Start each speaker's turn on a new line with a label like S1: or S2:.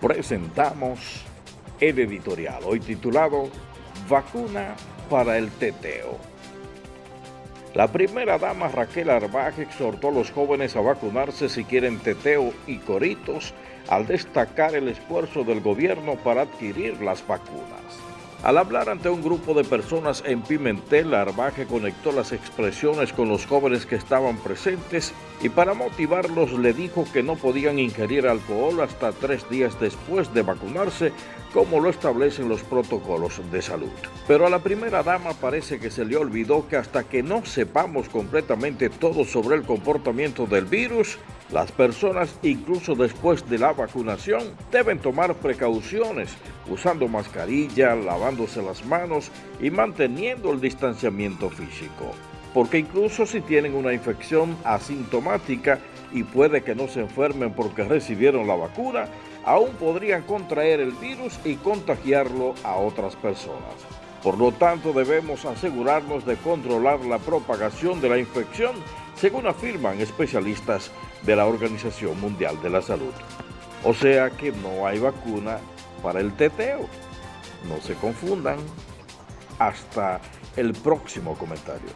S1: presentamos el editorial, hoy titulado Vacuna para el teteo. La primera dama Raquel Arbaj exhortó a los jóvenes a vacunarse si quieren teteo y coritos al destacar el esfuerzo del gobierno para adquirir las vacunas. Al hablar ante un grupo de personas en Pimentel, Arbaje conectó las expresiones con los jóvenes que estaban presentes y para motivarlos le dijo que no podían ingerir alcohol hasta tres días después de vacunarse, como lo establecen los protocolos de salud. Pero a la primera dama parece que se le olvidó que hasta que no sepamos completamente todo sobre el comportamiento del virus, las personas, incluso después de la vacunación, deben tomar precauciones usando mascarilla, lavándose las manos y manteniendo el distanciamiento físico. Porque incluso si tienen una infección asintomática y puede que no se enfermen porque recibieron la vacuna, aún podrían contraer el virus y contagiarlo a otras personas. Por lo tanto, debemos asegurarnos de controlar la propagación de la infección, según afirman especialistas de la Organización Mundial de la Salud. O sea que no hay vacuna para el teteo. No se confundan. Hasta el próximo comentario.